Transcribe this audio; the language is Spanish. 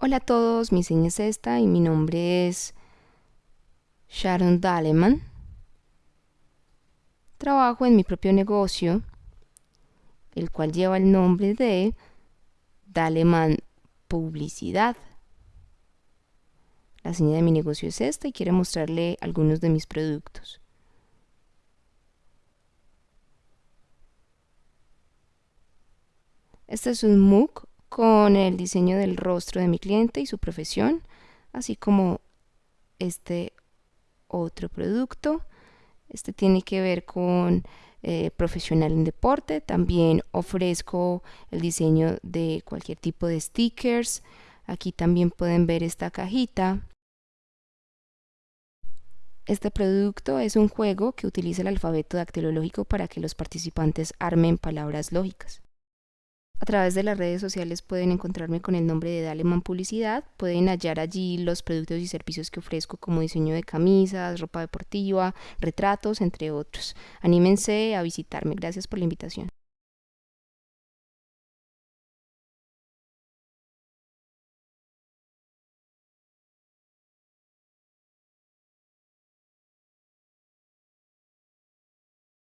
Hola a todos, mi seña es esta y mi nombre es Sharon Daleman. Trabajo en mi propio negocio, el cual lleva el nombre de Daleman Publicidad. La seña de mi negocio es esta y quiero mostrarle algunos de mis productos. Este es un MOOC con el diseño del rostro de mi cliente y su profesión, así como este otro producto. Este tiene que ver con eh, profesional en deporte. También ofrezco el diseño de cualquier tipo de stickers. Aquí también pueden ver esta cajita. Este producto es un juego que utiliza el alfabeto dactilológico para que los participantes armen palabras lógicas. A través de las redes sociales pueden encontrarme con el nombre de Daleman Publicidad. Pueden hallar allí los productos y servicios que ofrezco como diseño de camisas, ropa deportiva, retratos, entre otros. Anímense a visitarme. Gracias por la invitación.